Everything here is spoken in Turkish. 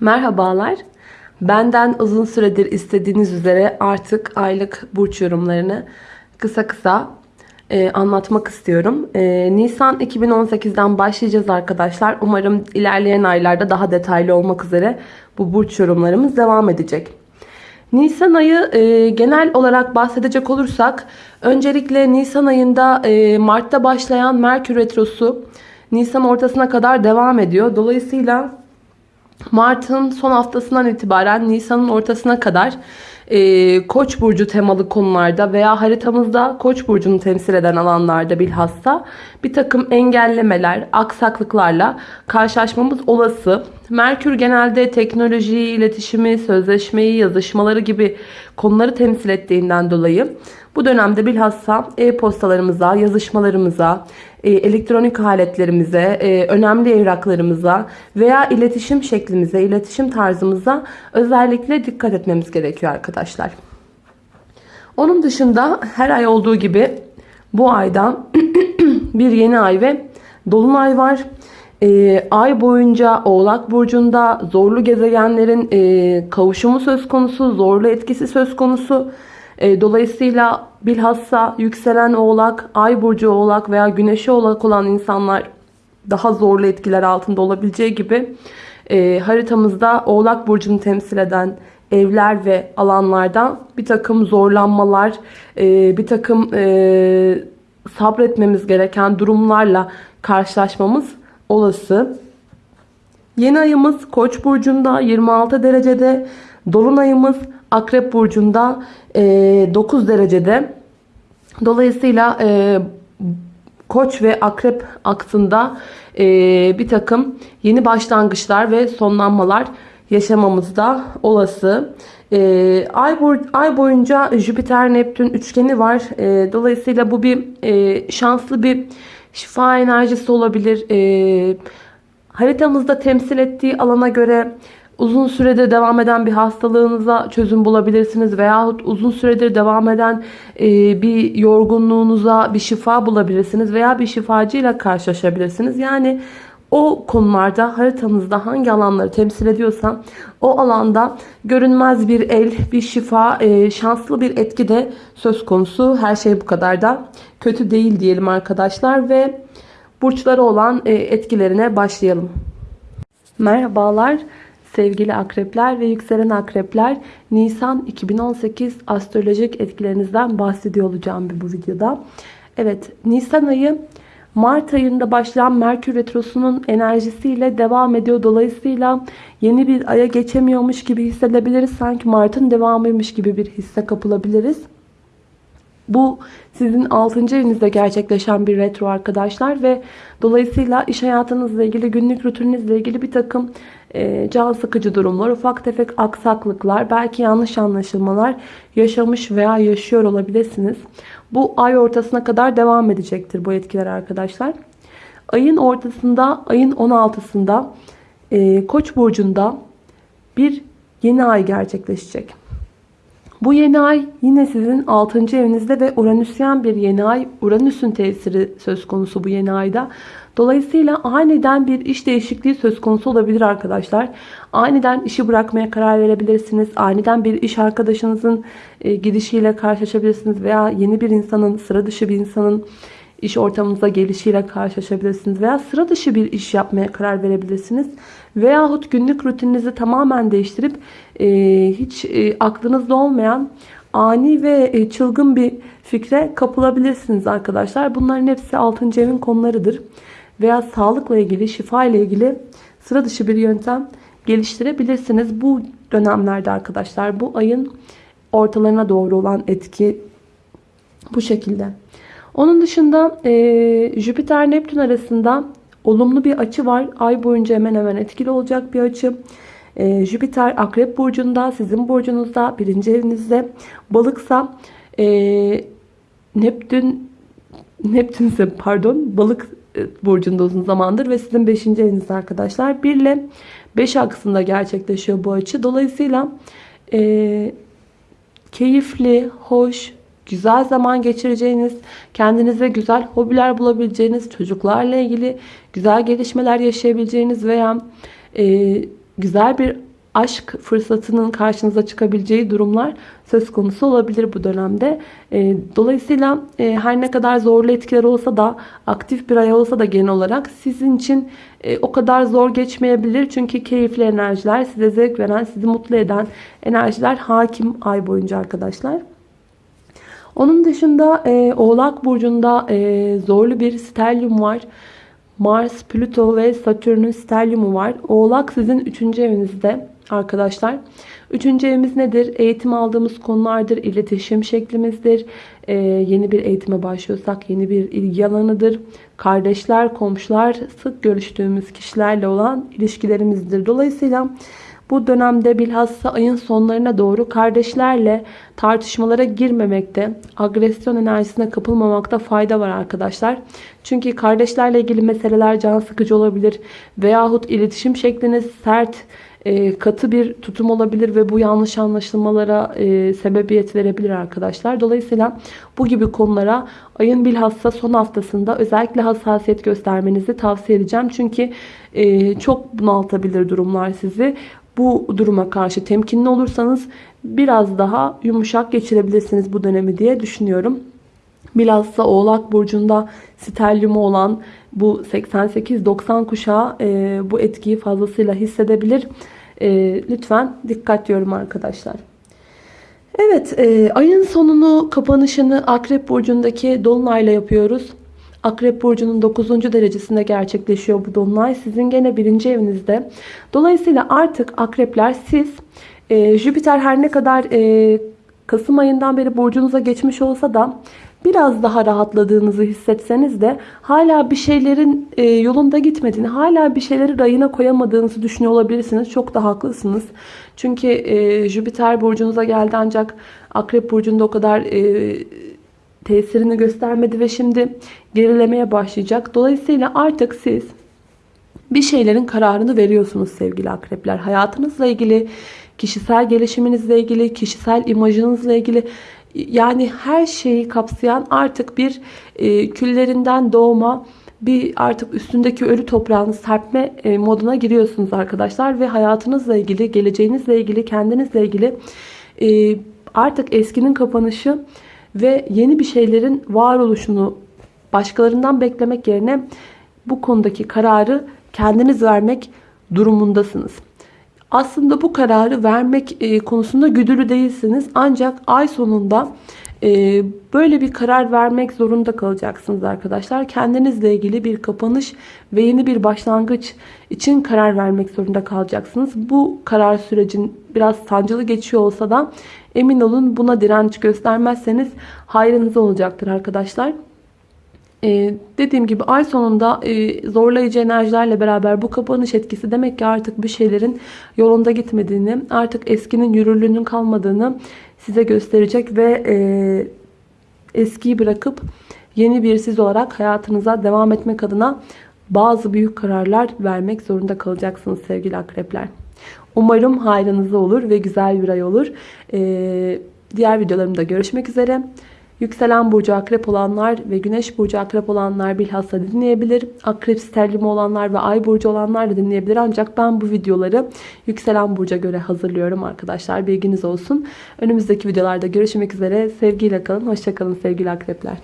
Merhabalar. Benden uzun süredir istediğiniz üzere artık aylık burç yorumlarını kısa kısa e, anlatmak istiyorum. E, Nisan 2018'den başlayacağız arkadaşlar. Umarım ilerleyen aylarda daha detaylı olmak üzere bu burç yorumlarımız devam edecek. Nisan ayı e, genel olarak bahsedecek olursak öncelikle Nisan ayında e, Mart'ta başlayan Merkür Retrosu Nisan ortasına kadar devam ediyor. Dolayısıyla Mart'ın son haftasından itibaren Nisan'ın ortasına kadar e, Koç burcu temalı konularda veya haritamızda Koç burcunu temsil eden alanlarda bilhassa bir takım engellemeler, aksaklıklarla karşılaşmamız olası. Merkür genelde teknolojiyi, iletişimi, sözleşmeyi, yazışmaları gibi konuları temsil ettiğinden dolayı bu dönemde bilhassa e-postalarımıza, yazışmalarımıza, e, elektronik aletlerimize, e, önemli evraklarımıza veya iletişim şeklimize, iletişim tarzımıza özellikle dikkat etmemiz gerekiyor arkadaşlar. Onun dışında her ay olduğu gibi bu ayda bir yeni ay ve dolunay var. E, ay boyunca Oğlak Burcu'nda zorlu gezegenlerin kavuşumu söz konusu, zorlu etkisi söz konusu. E, dolayısıyla bilhassa yükselen oğlak, ay burcu oğlak veya güneşi oğlak olan insanlar daha zorlu etkiler altında olabileceği gibi e, haritamızda oğlak burcunu temsil eden evler ve alanlardan bir takım zorlanmalar, e, bir takım sabretmemiz gereken durumlarla karşılaşmamız olası. Yeni ayımız Koç burcunda 26 derecede, dolunayımız Akrep burcunda e, 9 derecede. Dolayısıyla e, Koç ve Akrep aksında e, bir takım yeni başlangıçlar ve sonlanmalar yaşamamız da olası. E, ay, ay boyunca Jüpiter-Neptün üçgeni var. Dolayısıyla bu bir şanslı bir şifa enerjisi olabilir. Haritamızda temsil ettiği alana göre uzun süredir devam eden bir hastalığınıza çözüm bulabilirsiniz veyahut uzun süredir devam eden e, bir yorgunluğunuza bir şifa bulabilirsiniz veya bir şifacıyla karşılaşabilirsiniz. Yani o konularda haritanızda hangi alanları temsil ediyorsa o alanda görünmez bir el, bir şifa, e, şanslı bir etki de söz konusu. Her şey bu kadar da kötü değil diyelim arkadaşlar ve burçları olan e, etkilerine başlayalım. Merhabalar. Sevgili akrepler ve yükselen akrepler Nisan 2018 astrolojik etkilerinizden bahsediyor olacağım bu videoda. Evet Nisan ayı Mart ayında başlayan Merkür Retrosu'nun enerjisiyle devam ediyor. Dolayısıyla yeni bir aya geçemiyormuş gibi hissedebiliriz. Sanki Mart'ın devamıymış gibi bir hisse kapılabiliriz. Bu sizin 6. evinizde gerçekleşen bir retro arkadaşlar ve dolayısıyla iş hayatınızla ilgili günlük rutininizle ilgili bir takım can sıkıcı durumlar, ufak tefek aksaklıklar, belki yanlış anlaşılmalar yaşamış veya yaşıyor olabilirsiniz. Bu ay ortasına kadar devam edecektir bu etkiler arkadaşlar. Ayın ortasında, ayın 16'sında e, Koç burcunda bir yeni ay gerçekleşecek. Bu yeni ay yine sizin 6. evinizde ve Uranüsyen bir yeni ay. Uranüs'ün tesiri söz konusu bu yeni ayda. Dolayısıyla aniden bir iş değişikliği söz konusu olabilir arkadaşlar. Aniden işi bırakmaya karar verebilirsiniz. Aniden bir iş arkadaşınızın e, gidişiyle karşılaşabilirsiniz. Veya yeni bir insanın, sıra dışı bir insanın iş ortamınıza gelişiyle karşılaşabilirsiniz. Veya sıra dışı bir iş yapmaya karar verebilirsiniz. Veyahut günlük rutininizi tamamen değiştirip e, hiç e, aklınızda olmayan ani ve e, çılgın bir fikre kapılabilirsiniz arkadaşlar. Bunların hepsi 6. evin konularıdır. Veya sağlıkla ilgili, şifa ile ilgili sıra dışı bir yöntem geliştirebilirsiniz. Bu dönemlerde arkadaşlar bu ayın ortalarına doğru olan etki bu şekilde. Onun dışında e, Jüpiter-Neptün arasında olumlu bir açı var. Ay boyunca hemen hemen etkili olacak bir açı. E, Jüpiter Akrep Burcu'nda, sizin burcunuzda, birinci evinizde. Balıksa e, Neptün, Neptün ise pardon balık e, burcunda uzun zamandır ve sizin 5. evinizde arkadaşlar. 1 ile 5 aksında gerçekleşiyor bu açı. Dolayısıyla e, keyifli, hoş, güzel zaman geçireceğiniz, kendinize güzel hobiler bulabileceğiniz, çocuklarla ilgili güzel gelişmeler yaşayabileceğiniz veya e, güzel bir aşk fırsatının karşınıza çıkabileceği durumlar söz konusu olabilir bu dönemde. E, dolayısıyla e, her ne kadar zorlu etkiler olsa da aktif bir ay olsa da genel olarak sizin için e, o kadar zor geçmeyebilir. Çünkü keyifli enerjiler, size zevk veren, sizi mutlu eden enerjiler hakim ay boyunca arkadaşlar. Onun dışında e, Oğlak Burcu'nda e, zorlu bir stelyum var. Mars, Plüto ve Satürn'ün stelyumu var. Oğlak sizin 3. evinizde arkadaşlar. 3. evimiz nedir? Eğitim aldığımız konulardır, iletişim şeklimizdir. Ee, yeni bir eğitime başlıyorsak yeni bir ilgi alanıdır. Kardeşler, komşular, sık görüştüğümüz kişilerle olan ilişkilerimizdir. Dolayısıyla bu dönemde bilhassa ayın sonlarına doğru kardeşlerle tartışmalara girmemekte, agresyon enerjisine kapılmamakta fayda var arkadaşlar. Çünkü kardeşlerle ilgili meseleler can sıkıcı olabilir veyahut iletişim şekliniz sert, e, katı bir tutum olabilir ve bu yanlış anlaşılmalara e, sebebiyet verebilir arkadaşlar. Dolayısıyla bu gibi konulara ayın bilhassa son haftasında özellikle hassasiyet göstermenizi tavsiye edeceğim. Çünkü e, çok bunaltabilir durumlar sizi bu duruma karşı temkinli olursanız biraz daha yumuşak geçirebilirsiniz bu dönemi diye düşünüyorum. Bilhassa Oğlak Burcu'nda stelyumu olan bu 88-90 kuşağı e, bu etkiyi fazlasıyla hissedebilir. E, lütfen dikkat diyorum arkadaşlar. Evet e, ayın sonunu kapanışını Akrep Burcu'ndaki Dolunay'la yapıyoruz. Akrep Burcu'nun 9. derecesinde gerçekleşiyor bu dolunay. Sizin gene birinci evinizde. Dolayısıyla artık akrepler siz e, Jüpiter her ne kadar e, Kasım ayından beri burcunuza geçmiş olsa da biraz daha rahatladığınızı hissetseniz de hala bir şeylerin e, yolunda gitmediğini, hala bir şeyleri rayına koyamadığınızı düşünüyor olabilirsiniz. Çok da haklısınız. Çünkü e, Jüpiter burcunuza geldi ancak Akrep burcunda o kadar e, tesirini göstermedi ve şimdi gerilemeye başlayacak. Dolayısıyla artık siz bir şeylerin kararını veriyorsunuz sevgili akrepler. Hayatınızla ilgili, kişisel gelişiminizle ilgili, kişisel imajınızla ilgili yani her şeyi kapsayan artık bir e, küllerinden doğma bir artık üstündeki ölü toprağını serpme e, moduna giriyorsunuz arkadaşlar ve hayatınızla ilgili, geleceğinizle ilgili, kendinizle ilgili e, artık eskinin kapanışı ve yeni bir şeylerin varoluşunu başkalarından beklemek yerine bu konudaki kararı kendiniz vermek durumundasınız. Aslında bu kararı vermek e, konusunda güdülü değilsiniz. Ancak ay sonunda e, böyle bir karar vermek zorunda kalacaksınız arkadaşlar. Kendinizle ilgili bir kapanış ve yeni bir başlangıç için karar vermek zorunda kalacaksınız. Bu karar sürecin biraz sancılı geçiyor olsa da emin olun buna direnç göstermezseniz hayrınıza olacaktır arkadaşlar. Ee, dediğim gibi ay sonunda e, zorlayıcı enerjilerle beraber bu kapanış etkisi demek ki artık bir şeylerin yolunda gitmediğini, artık eskinin yürürlüğünün kalmadığını size gösterecek ve e, eskiyi bırakıp yeni bir siz olarak hayatınıza devam etmek adına bazı büyük kararlar vermek zorunda kalacaksınız sevgili akrepler. Umarım hayrınıza olur ve güzel bir ay olur. Ee, diğer videolarımda görüşmek üzere. Yükselen burcu akrep olanlar ve güneş burcu akrep olanlar bilhassa dinleyebilir. Akrep sterlimi olanlar ve ay burcu olanlar da dinleyebilir. Ancak ben bu videoları yükselen burca göre hazırlıyorum arkadaşlar. Bilginiz olsun. Önümüzdeki videolarda görüşmek üzere. Sevgiyle kalın. Hoşçakalın sevgili akrepler.